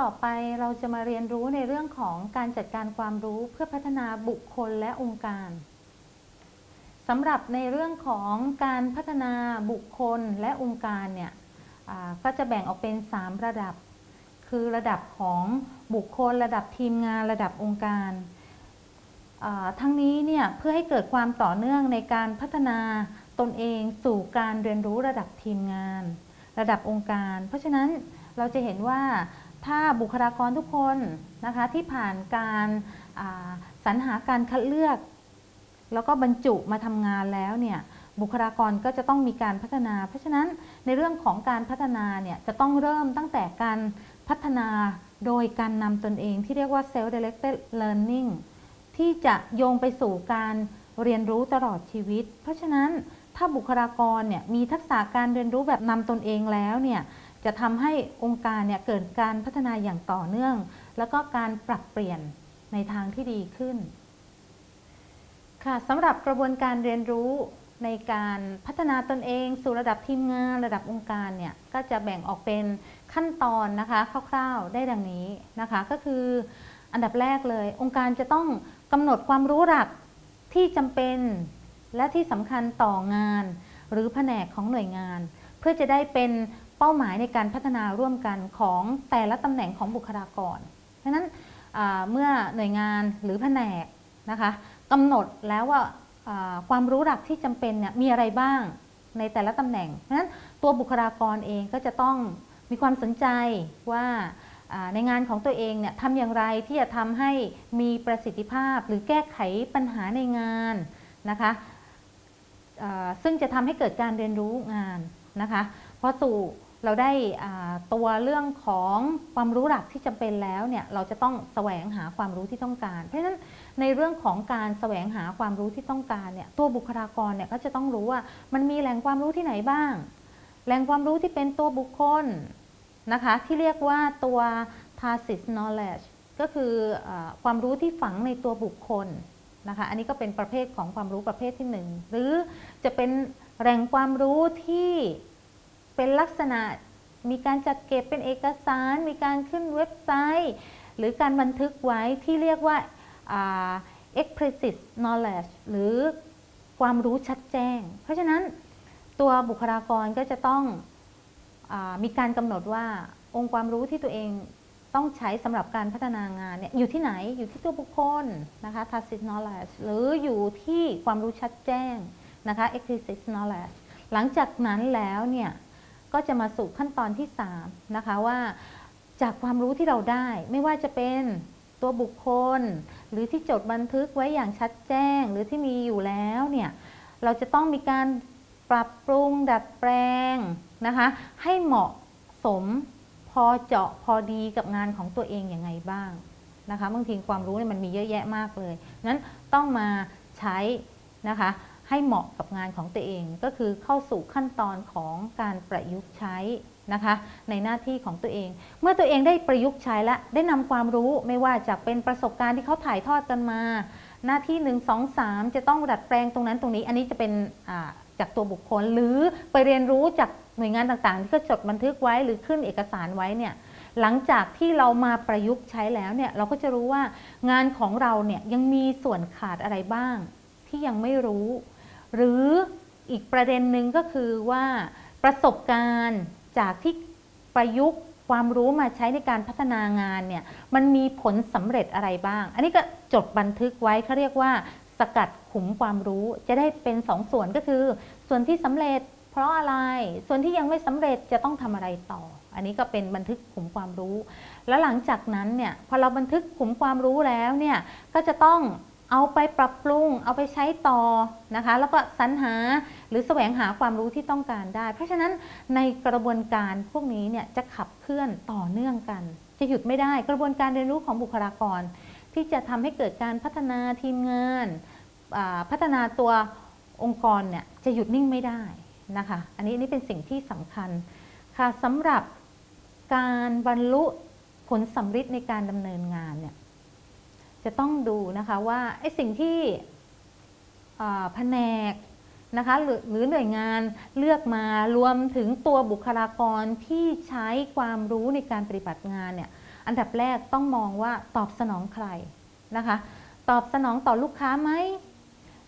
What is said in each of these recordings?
ต่อไปเราจะมาเรียนรู้ในเรื่องของการจัดการความรู้เพื่อพัฒนาบุคคลและองค์การสำหรับในเรื่องของการพัฒนาบุคคลและองค์การเนี่ยก็จะแบ่งออกเป็น 3 ระดับ คือระดับของบุคคล ระดับทีมงานระดับองค์การทั้งนี้เนี่ยเพื่อให้เกิดความต่อเนื่องในการพัฒนาตนเองสู่การเรียนรู้ระดับทีมงาน ระดับองค์การ เพราะฉะนั้นเราจะเห็นว่า ถ้าบุคลากรทุกคนนะคะที่ผ่านการสรรหาการคัดเลือก แล้วก็บรรจุมาทำงานแล้วเนี่ยบุคลากรก็จะต้องมีการพัฒนา เพราะฉะนั้นในเรื่องของการพัฒนาเนี่ยจะต้องเริ่มตั้งแต่การพัฒนาโดยการนำตนเองที่เรียกว่า self directed learning ที่จะโยงไปสู่การเรียนรู้ตลอดชีวิต เพราะฉะนั้นถ้าบุคลากรเนี่ยมีทักษะการเรียนรู้แบบนำตนเองแล้วเนี่ย จะทำให้องค์การเนี่ยเกิดการพัฒนาอย่างต่อเนื่อง แล้วก็การปรับเปลี่ยนในทางที่ดีขึ้น ค่ะสำหรับกระบวนการเรียนรู้ในการพัฒนาตนเองสู่ระดับทีมงานระดับองค์การเนี่ยก็จะแบ่งออกเป็นขั้นตอนนะคะคร่าวๆได้ดังนี้นะคะก็คืออันดับแรกเลย องค์การจะต้องกำหนดความรู้หลักที่จำเป็น และที่สำคัญต่องาน หรือแผนกของหน่วยงาน เพื่อจะได้เป็น เป้าหมายในการพัฒนาร่วมกันของแต่ละตำแหน่งของบุคลากรเพราะนั้นเมื่อหน่วยงานหรือแผนกนะคะกำหนดแล้วว่าความรู้หลักที่จำเป็นเนี่ยมีอะไรบ้างในแต่ละตำแหน่งเพราะนั้นตัวบุคลากรเองก็จะต้องมีความสนใจว่าในงานของตัวเองเนี่ยทำอย่างไรที่จะทำให้มีประสิทธิภาพหรือแก้ไขปัญหาในงานนะคะซึ่งจะทำให้เกิดการเรียนรู้งานนะคะพอสู่ เราได้ตัวเรื่องของความรู้หลักที่จำเป็นแล้วเนี่ยเราจะต้องแสวงหาความรู้ที่ต้องการ เพราะฉะนั้นในเรื่องของการแสวงหาความรู้ที่ต้องการเนี่ยตัวบุคลากรเนี่ยก็จะต้องรู้ว่ามันมีแหล่งความรู้ที่ไหนบ้าง แหล่งความรู้ที่เป็นตัวบุคคลนะคะที่เรียกว่าตัว tacit knowledge ก็คืออความรู้ที่ฝังในตัวบุคคลนะคะอันนี้ก็เป็นประเภทของความรู้ประเภทที่ 1 หรือจะเป็นแหล่งความรู้ที่ เป็นลักษณะมีการจัดเก็บเป็นเอกสาร มีการขึ้นเว็บไซต์ หรือการบันทึกไว้ที่เรียกว่า explicit knowledge หรือความรู้ชัดแจ้ง เพราะฉะนั้นตัวบุคลากรก็จะต้องอมีการกำหนดว่าองค์ความรู้ที่ตัวเองต้องใช้สำหรับการพัฒนางานเนี่ยอยู่ที่ไหนอยู่ที่ตัวบุคคลนะคะ tacit knowledge หรืออยู่ที่ความรู้ชัดแจ้งนะคะ explicit knowledge หลังจากนั้นแล้วเนี่ย ก็จะมาสู่ขั้นตอนที่ 3 นะคะว่าจากความรู้ที่เราได้ไม่ว่าจะเป็นตัวบุคคล หรือที่จดบันทึกไว้อย่างชัดแจ้ง หรือที่มีอยู่แล้วเนี่ยเราจะต้องมีการปรับปรุงดัดแปลงนะคะให้เหมาะสมพอเจาะพอดีกับงานของตัวเองอย่างไงบ้างนะคะบางทีความรู้เนี่ยมันมีเยอะแยะมากเลยนั้นต้องมาใช้นะคะ ให้เหมาะกับงานของตัวเอง ก็คือเข้าสู่ขั้นตอนของการประยุกต์ใช้นะคะในหน้าที่ของตัวเอง เมื่อตัวเองได้ประยุกต์ใช้และได้นำความรู้ไม่ว่าจะเป็นประสบการณ์ที่เขาถ่ายทอดกันมา หน้าที่ 1 2 3 จะต้องดัดแปลงตรงนั้นตรงนี้ อันนี้จะเป็นจากตัวบุคคลหรือไปเรียนรู้จากหน่วยงานต่างๆ ที่ก็จดบันทึกไว้หรือขึ้นเอกสารไว้เนี่ยหลังจากที่เรามาประยุกต์ใช้แล้วเนี่ยเราก็จะรู้ว่างานของเราเนี่ยยังมีส่วนขาดอะไรบ้างที่ยังไม่รู้ หรืออีกประเด็นหนึ่งก็คือว่าประสบการณ์จากที่ประยุกต์ความรู้มาใช้ในการพัฒนางานเนี่ยมันมีผลสำเร็จอะไรบ้าง อันนี้ก็จดบันทึกไว้เขาเรียกว่า สกัดขุมความรู้จะได้เป็นสองส่วนก็คือ ส่วนที่สำเร็จเพราะอะไร ส่วนที่ยังไม่สำเร็จจะต้องทำอะไรต่อ อันนี้ก็เป็นบันทึกขุมความรู้ แล้วหลังจากนั้นเนี่ยพอเราบันทึกขุมความรู้แล้วเนี่ยก็จะต้อง เอาไปปรับปรุง เอาไปใช้ต่อนะคะ แล้วก็สรรหาหรือแสวงหาความรู้ที่ต้องการได้ เพราะฉะนั้นในกระบวนการพวกนี้เนี่ยจะขับเคลื่อนต่อเนื่องกัน จะหยุดไม่ได้กระบวนการเรียนรู้ของบุคลากร ที่จะทำให้เกิดการพัฒนาทีมงาน พัฒนาตัวองค์กรเนี่ยจะหยุดนิ่งไม่ได้นะคะ อันนี้นี่เป็นสิ่งที่สำคัญค่ะสำหรับการบรรลุผลสำฤทธิ์ในการดำเนินงานเนี่ย จะต้องดูนะคะว่าไอ้สิ่งที่แผนกนะคะหรือหรือหน่วยงานเลือกมารวมถึงตัวบุคลากรที่ใช้ความรู้ในการปฏิบัติงานเนี่ยอันดับแรกต้องมองว่าตอบสนองใครนะคะ ตอบสนองต่อลูกค้าไหม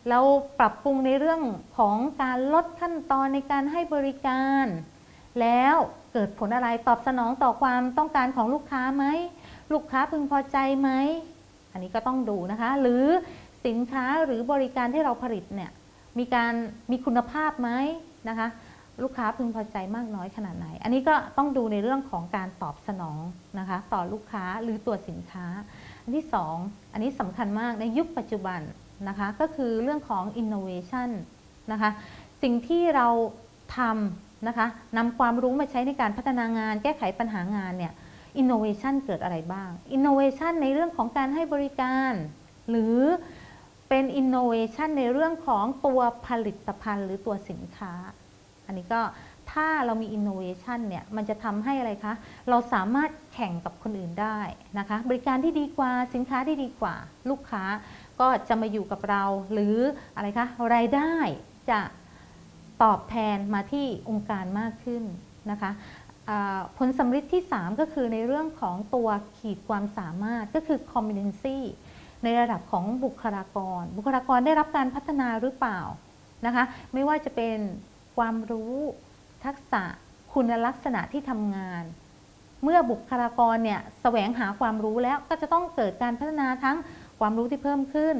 เราปรับปรุงในเรื่องของการลดขั้นตอนในการให้บริการ แล้วเกิดผลอะไรตอบสนองต่อความต้องการของลูกค้าไหมลูกค้าพึงพอใจไหม อันนี้ก็ต้องดูนะคะ หรือสินค้าหรือบริการที่เราผลิตเนี่ยมีการมีคุณภาพไหมนะคะ ลูกค้าพึงพอใจมากน้อยขนาดไหน อันนี้ก็ต้องดูในเรื่องของการตอบสนองนะคะ ต่อลูกค้าหรือตัวสินค้า อันที่สองอันนี้สำคัญมากในยุคปัจจุบันนะคะ ก็คือเรื่องของ innovation นะคะ สิ่งที่เราทำนะคะนำความรู้มาใช้ในการพัฒนางาน แก้ไขปัญหางานเนี่ย innovation เกิดอะไรบ้าง innovation ในเรื่องของการให้บริการ หรือเป็น innovation ในเรื่องของตัวผลิตภัณฑ์หรือตัวสินค้า อันนี้ก็ถ้าเรามี innovation เนี่ย มันจะทำให้อะไรคะ เราสามารถแข่งกับคนอื่นได้นะคะ บริการที่ดีกว่า สินค้าที่ดีกว่า ลูกค้าก็จะมาอยู่กับเรา หรืออะไรคะ รายได้จะตอบแทนมาที่องค์การมากขึ้นนะคะ ผลสำฤทธิ์ที่ 3 ก็คือในเรื่องของตัวขีดความสามารถก็คือ competency ในระดับของบุคลากร บุคลากรได้รับการพัฒนาหรือเปล่านะคะไม่ว่าจะเป็นความรู้ทักษะคุณลักษณะที่ทำงาน เมื่อบุคลากรเนี่ยแสวงหาความรู้แล้วก็จะต้องเกิดการพัฒนาทั้งความรู้ที่เพิ่มขึ้น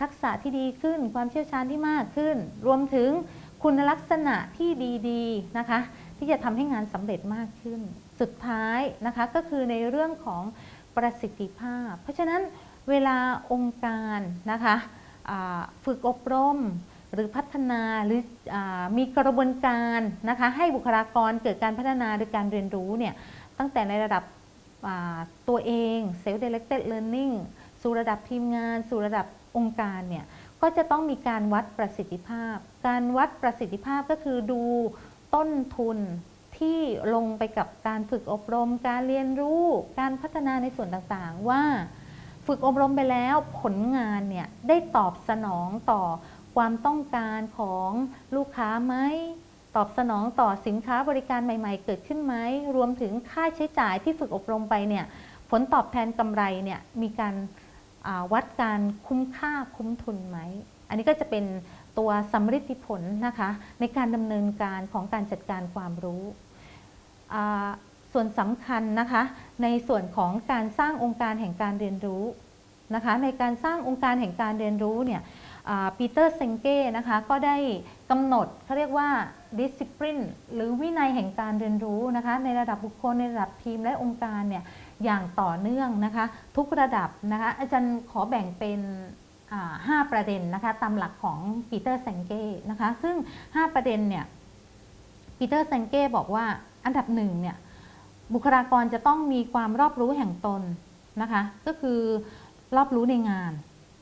ทักษะที่ดีขึ้น ความเชี่ยวชาญที่มากขึ้น รวมถึงคุณลักษณะที่ดีๆนะคะ ที่จะทำให้งานสำเร็จมากขึ้น สุดท้ายนะคะก็คือในเรื่องของประสิทธิภาพ เพราะฉะนั้นเวลาองค์การนะคะฝึกอบรมหรือพัฒนาหรืออมีกระบวนการนะคะให้บุคลากรเกิดการพัฒนาโดยการเรียนรู้เนี่ยตั้งแต่ในระดับตัวเอง self directed learning สู่ระดับทีมงาน สู่ระดับองค์การเนี่ยก็จะต้องมีการวัดประสิทธิภาพ การวัดประสิทธิภาพก็คือดู ต้นทุนที่ลงไปกับการฝึกอบรม การเรียนรู้ การพัฒนาในส่วนต่างๆ ว่าฝึกอบรมไปแล้วผลงานเนี่ยได้ตอบสนองต่อความต้องการของลูกค้าไหมตอบสนองต่อสินค้าบริการใหม่ ๆ เกิดขึ้นไหมรวมถึงค่าใช้จ่ายที่ฝึกอบรมไปเนี่ยผลตอบแทนกำไรเนี่ยมีการาวัดการคุ้มค่าคุ้มทุนไหม อันนี้ก็จะเป็น ตัวสำฤทธิผลนะคะในการดำเนินการของการจัดการความรู้ส่วนสำคัญนะคะในส่วนของการสร้างองค์การแห่งการเรียนรู้นะคะในการสร้างองค์การแห่งการเรียนรู้เนี่ยปีเตอร์เซงเก้นะคะก็ได้กำหนดเขาเรียกว่า discipline หรือวินัยแห่งการเรียนรู้นะคะในระดับบุคคลในระดับทีมและองค์การเนี่ยอย่างต่อเนื่องนะคะทุกระดับนะคะอาจารย์ขอแบ่งเป็น อ่าห้าประเด็นนะคะตามหลักของปีเตอร์เซงเก้นะคะซึ่ง 5 ประเด็นเนี่ยปีเตอร์เซงเก้บอกว่าอันดับหนึ่งเนี่ยบุคลากรจะต้องมีความรอบรู้แห่งตนนะคะก็คือรอบรู้ในงาน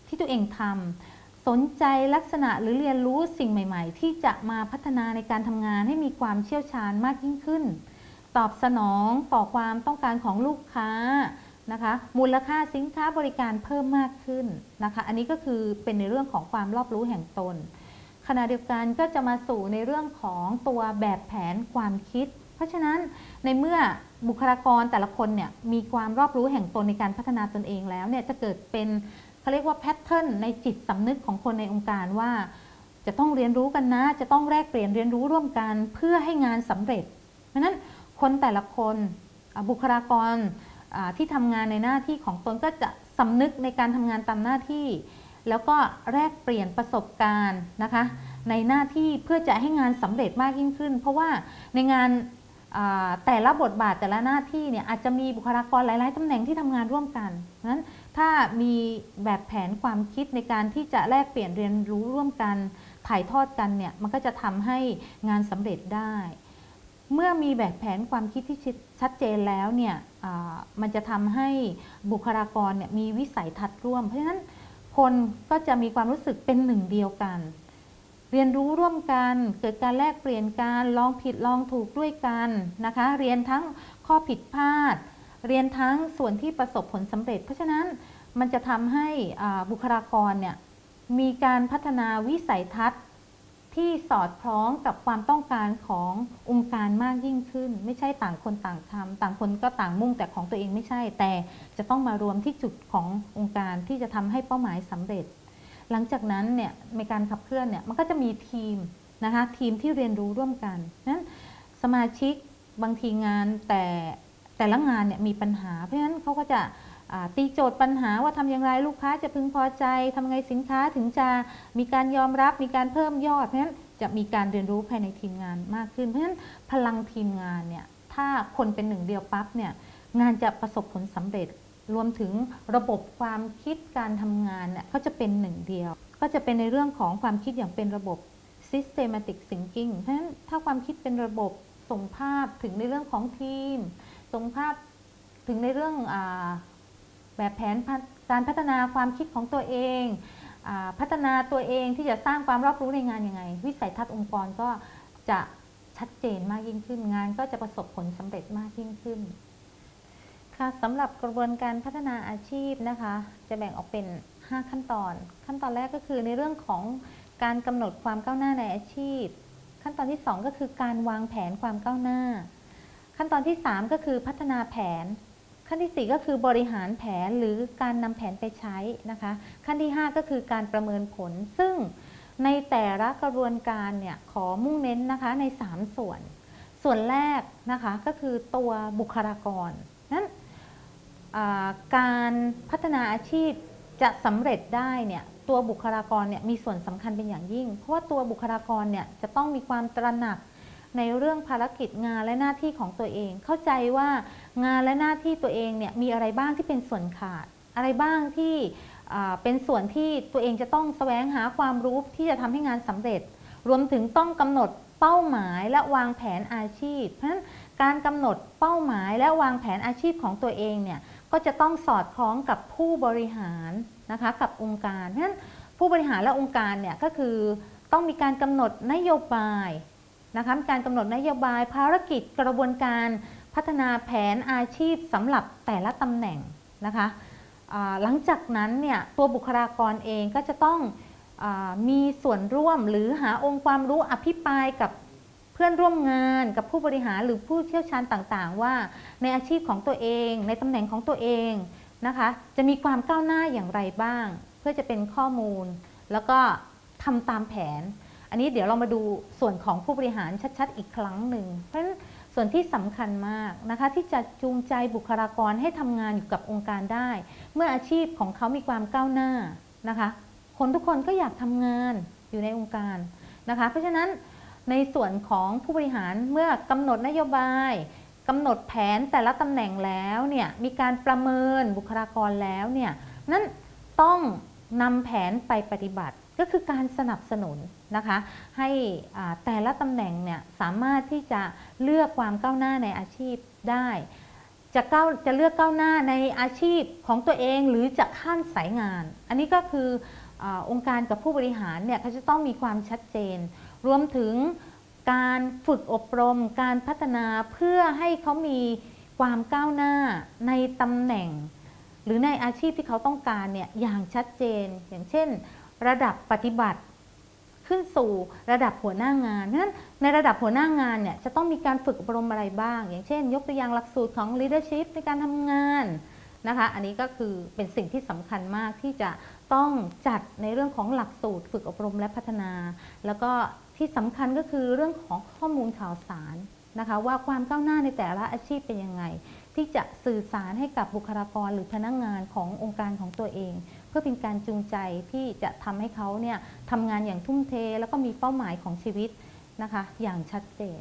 ที่ตัวเองทำสนใจลักษณะหรือเรียนรู้สิ่งใหม่ ๆ ที่จะมาพัฒนาในการทำงานให้มีความเชี่ยวชาญมากยิ่งขึ้น ตอบสนองต่อความต้องการของลูกค้า นะคะ มูลค่าสินค้าบริการเพิ่มมากขึ้นนะคะ อันนี้ก็คือเป็นในเรื่องของความรอบรู้แห่งตน ขณะเดียวกันก็จะมาสู่ในเรื่องของตัวแบบแผนความคิด เพราะฉะนั้นในเมื่อบุคลากรแต่ละคนเนี่ยมีความรอบรู้แห่งตนในการพัฒนาตนเองแล้วเนี่ยจะเกิดเป็นเขาเรียกว่าแพทเทิร์นในจิตสำนึกของคนในองค์การว่า จะต้องเรียนรู้กันนะ จะต้องแลกเปลี่ยนเรียนรู้ร่วมกันเพื่อให้งานสำเร็จ เพราะฉะนั้นคนแต่ละคนบุคลากร ที่ทำงานในหน้าที่ของตนก็จะสำนึกในการทำงานตามหน้าที่ แล้วก็แลกเปลี่ยนประสบการณ์นะคะ ในหน้าที่เพื่อจะให้งานสำเร็จมากยิ่งขึ้น เพราะว่าในงานแต่ละบทบาทแต่ละหน้าที่เนี่ยอาจจะมีบุคลากรหลาย ๆตำแหน่งที่ทำงานร่วมกันเพราะฉะนั้นถ้ามีแบบแผนความคิดในการที่จะแลกเปลี่ยนเรียนรู้ร่วมกันถ่ายทอดกันเนี่ยมันก็จะทำให้งานสำเร็จได้ เมื่อมีแบบแผนความคิดที่ชัดเจนแล้วเนี่ยมันจะทำให้บุคลากรเนี่ยมีวิสัยทัศน์ร่วม เพราะฉะนั้นคนก็จะมีความรู้สึกเป็นหนึ่งเดียวกัน เรียนรู้ร่วมกันเกิดการแลกเปลี่ยนการลองผิดลองถูกด้วยกันนะคะ เรียนทั้งข้อผิดพลาด เรียนทั้งส่วนที่ประสบผลสำเร็จ เพราะฉะนั้นมันจะทำให้บุคลากรเนี่ยมีการพัฒนาวิสัยทัศน์ ที่สอดคล้องกับความต้องการขององค์การมากยิ่งขึ้น ไม่ใช่ต่างคนต่างทำต่างคนก็ต่างมุ่งแต่ของตัวเองไม่ใช่ แต่จะต้องมารวมที่จุดขององค์การที่จะทำให้เป้าหมายสำเร็จ หลังจากนั้นเนี่ยในการขับเคลื่อนเนี่ยมันก็จะมีทีมนะคะทีมที่เรียนรู้ร่วมกันนั้นสมาชิกบางทีงานแต่แต่ละงานเนี่ยมีปัญหา เพราะฉะนั้นเขาก็จะ ตีโจทย์ปัญหาว่าทำอย่างไรลูกค้าจะพึงพอใจทำไงสินค้าถึงจะมีการยอมรับมีการเพิ่มยอดเพราะฉะนั้นจะมีการเรียนรู้ภายในทีมงานมากขึ้น เพราะฉะนั้นพลังทีมงานเนี่ยถ้าคนเป็นหนึ่งเดียวปั๊บเนี่ยงานจะประสบผลสำเร็จรวมถึงระบบความคิดการทำงานเนี่ยก็จะเป็นหนึ่งเดียว ก็จะเป็นในเรื่องของความคิดอย่างเป็นระบบ systematic thinking เพราะฉะนั้นถ้าความคิดเป็นระบบส่งภาพถึงในเรื่องของทีม ส่งภาพถึงในเรื่องอ แบบแผนการพัฒนาความคิดของตัวเองอพัฒนาตัวเองที่จะสร้างความรอบรู้ในงานยังไง วิสัยทัศน์องค์กรก็จะชัดเจนมากยิ่งขึ้นงาน ก็จะประสบผลสำเร็จมากยิ่งขึ้นค่ะสำหรับกระบวนการพัฒนาอาชีพนะคะ จะแบ่งออกเป็น 5 ขั้นตอน ขั้นตอนแรกก็คือในเรื่องของการกำหนดความก้าวหน้าในอาชีพ ขั้นตอนที่ 2 ก็คือการวางแผนความก้าวหน้า ขั้นตอนที่ 3 ก็คือพัฒนาแผน ขั้นที่ 4 ก็คือบริหารแผนหรือการนำแผนไปใช้นะคะ ขั้นที่ 5 ก็คือการประเมินผล ซึ่งในแต่ละกระบวนการเนี่ยขอมุ่งเน้นนะคะใน 3 ส่วน ส่วนแรกนะคะก็คือตัวบุคลากรนั้นการพัฒนาอาชีพจะสำเร็จได้เนี่ยตัวบุคลากรเนี่ยมีส่วนสำคัญเป็นอย่างยิ่ง เพราะว่าตัวบุคลากรเนี่ยจะต้องมีความตระหนัก ในเรื่องภารกิจงานและหน้าที่ของตัวเอง เข้าใจว่างานและหน้าที่ตัวเองเนี่ยมีอะไรบ้างที่เป็นส่วนขาด อะไรบ้างที่เป็นส่วนที่ตัวเองจะต้องแสวงหาความรู้ที่จะทำให้งานสำเร็จ รวมถึงต้องกำหนดเป้าหมายและวางแผนอาชีพ เพราะฉะนั้นการกำหนดเป้าหมายและวางแผนอาชีพของตัวเองเนี่ยก็จะต้องสอดคล้องกับผู้บริหารนะคะกับองค์การ เพราะฉะนั้นผู้บริหารและองค์การเนี่ยก็คือต้องมีการกำหนดนโยบาย นะคะการกำหนดนโยบายภารกิจกระบวนการพัฒนาแผนอาชีพสำหรับแต่ละตำแหน่งนะคะหลังจากนั้นเนี่ยตัวบุคลากรเองก็จะต้องอมีส่วนร่วมหรือหาองค์ความรู้อภิปรายกับเพื่อนร่วมงานกับผู้บริหารหรือผู้เชี่ยวชาญต่างๆ ว่าในอาชีพของตัวเอง ในตำแหน่งของตัวเองนะคะจะมีความก้าวหน้าอย่างไรบ้าง เพื่อจะเป็นข้อมูล แล้วก็ทำตามแผน อันนี้เดี๋ยวเรามาดูส่วนของผู้บริหารชัดๆ อีกครั้งหนึ่ง เพราะฉะนั้นส่วนที่สำคัญมากนะคะที่จะจูงใจบุคลากรให้ทำงานอยู่กับองค์การได้ เมื่ออาชีพของเขามีความก้าวหน้านะคะ คนทุกคนก็อยากทำงานอยู่ในองค์การนะคะ เพราะฉะนั้นในส่วนของผู้บริหารเมื่อกำหนดนโยบายกำหนดแผนแต่ละตำแหน่งแล้วเนี่ยมีการประเมินบุคลากรแล้วเนี่ยนั่นต้องนำแผนไปปฏิบัติก็คือการสนับสนุน นะคะให้แต่ละตำแหน่งเนี่ยสามารถที่จะเลือกความก้าวหน้าในอาชีพได้ จะก้าวจะเลือกก้าวหน้าในอาชีพของตัวเองหรือจะข้ามสายงาน อันนี้ก็คืออองค์การกับผู้บริหารเนี่ยเขาจะต้องมีความชัดเจน รวมถึงการฝึกอบรม การพัฒนาเพื่อให้เขามีความก้าวหน้าในตำแหน่ง หรือในอาชีพที่เขาต้องการเนี่ยอย่างชัดเจน อย่างเช่น ระดับปฏิบัติ ขึ้นสู่ระดับหัวหน้างานนั้นในระดับหัวหน้างานเนี่ยจะต้องมีการฝึกอบรมอะไรบ้าง อย่างเช่น ยกตัวอย่างหลักสูตรของ leadership ในการทำงานนะคะ อันนี้ก็คือเป็นสิ่งที่สำคัญมากที่จะต้องจัดในเรื่องของหลักสูตร ฝึกอบรมและพัฒนา แล้วก็ที่สำคัญก็คือเรื่องของข้อมูลข่าวสารนะคะ ว่าความก้าวหน้าในแต่ละอาชีพเป็นยังไง ที่จะสื่อสารให้กับบุคลากรหรือพนักงานขององค์การของตัวเอง เพื่อเป็นการจูงใจที่จะทำให้เขาเนี่ยทำงานอย่างทุ่มเท แล้วก็มีเป้าหมายของชีวิตนะคะ อย่างชัดเจน